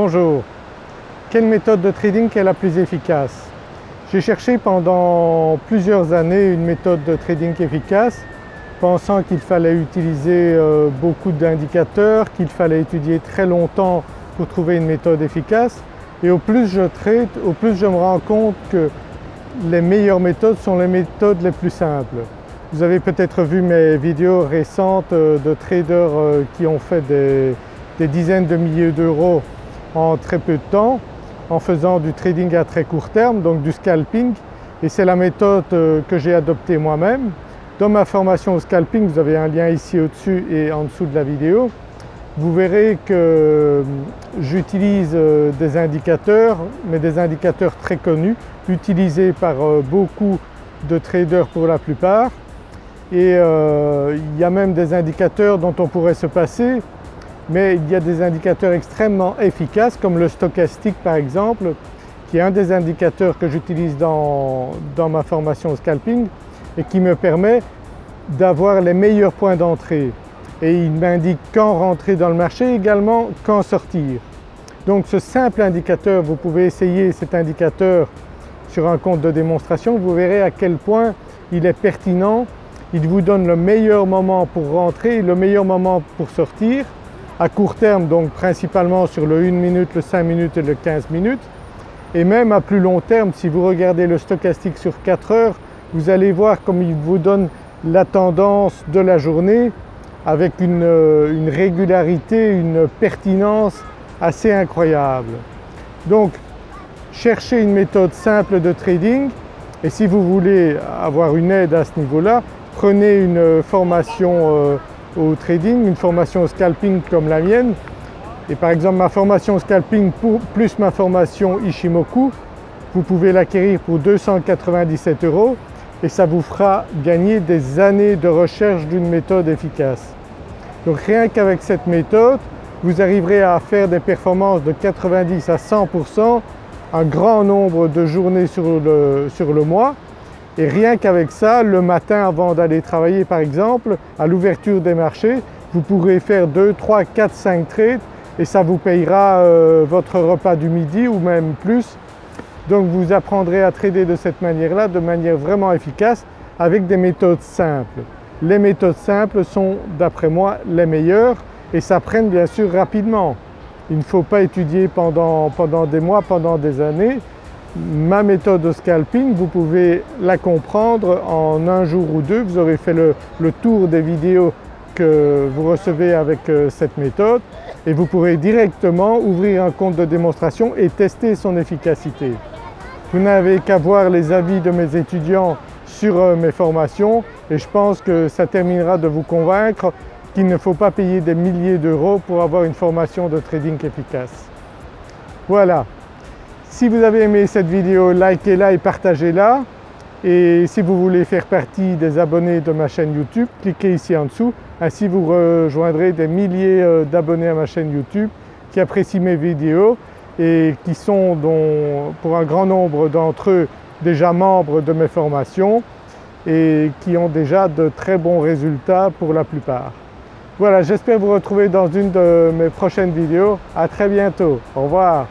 Bonjour, quelle méthode de trading est la plus efficace? J'ai cherché pendant plusieurs années une méthode de trading efficace pensant qu'il fallait utiliser euh, beaucoup d'indicateurs, qu'il fallait étudier très longtemps pour trouver une méthode efficace. Et au plus je trade, au plus je me rends compte que les meilleures méthodes sont les méthodes les plus simples. Vous avez peut-être vu mes vidéos récentes euh, de traders euh, qui ont fait des, des dizaines de milliers d'euros en très peu de temps en faisant du trading à très court terme, donc du scalping. Et c'est la méthode euh, que j'ai adoptée moi-même. Dans ma formation au scalping, vous avez un lien ici au-dessus et en dessous de la vidéo, vous verrez que euh, j'utilise euh, des indicateurs, mais des indicateurs très connus, utilisés par beaucoup de traders pour la plupart. Et il y a même des indicateurs dont on pourrait se passer mais il y a des indicateurs extrêmement efficaces comme le stochastique par exemple qui est un des indicateurs que j'utilise dans, ma formation au scalping et qui me permet d'avoir les meilleurs points d'entrée. Et il m'indique quand rentrer dans le marché également quand sortir. Donc ce simple indicateur, vous pouvez essayer cet indicateur sur un compte de démonstration, vous verrez à quel point il est pertinent, il vous donne le meilleur moment pour rentrer le meilleur moment pour sortir à court terme donc principalement sur le 1 minute, le 5 minutes et le 15 minutes et même à plus long terme si vous regardez le stochastique sur 4 heures vous allez voir comme il vous donne la tendance de la journée avec une, euh, une régularité, une pertinence assez incroyable. Donc cherchez une méthode simple de trading et si vous voulez avoir une aide à ce niveau-là, prenez une formation euh, au trading, une formation scalping comme la mienne et par exemple ma formation scalping plus ma formation Ishimoku, vous pouvez l'acquérir pour 297 euros et ça vous fera gagner des années de recherche d'une méthode efficace. Donc rien qu'avec cette méthode, vous arriverez à faire des performances de 90 à 100% un grand nombre de journées sur le, sur le mois et rien qu'avec ça, le matin avant d'aller travailler par exemple, à l'ouverture des marchés, vous pourrez faire 2, 3, 4, 5 trades et ça vous payera euh, votre repas du midi ou même plus. Donc vous apprendrez à trader de cette manière-là, de manière vraiment efficace avec des méthodes simples. Les méthodes simples sont d'après moi les meilleures et s'apprennent bien sûr rapidement. Il ne faut pas étudier pendant, pendant des mois, pendant des années, Ma méthode de scalping, vous pouvez la comprendre en un jour ou deux. Vous aurez fait le, tour des vidéos que vous recevez avec euh, cette méthode et vous pourrez directement ouvrir un compte de démonstration et tester son efficacité. Vous n'avez qu'à voir les avis de mes étudiants sur euh, mes formations et je pense que ça terminera de vous convaincre qu'il ne faut pas payer des milliers d'euros pour avoir une formation de trading efficace. Voilà, si vous avez aimé cette vidéo, likez-la et partagez-la. Et si vous voulez faire partie des abonnés de ma chaîne YouTube, cliquez ici en dessous. Ainsi vous rejoindrez des milliers euh, d'abonnés à ma chaîne YouTube qui apprécient mes vidéos et qui sont pour un grand nombre d'entre eux déjà membres de mes formations et qui ont déjà de très bons résultats pour la plupart. Voilà, j'espère vous retrouver dans une de mes prochaines vidéos. À très bientôt. Au revoir.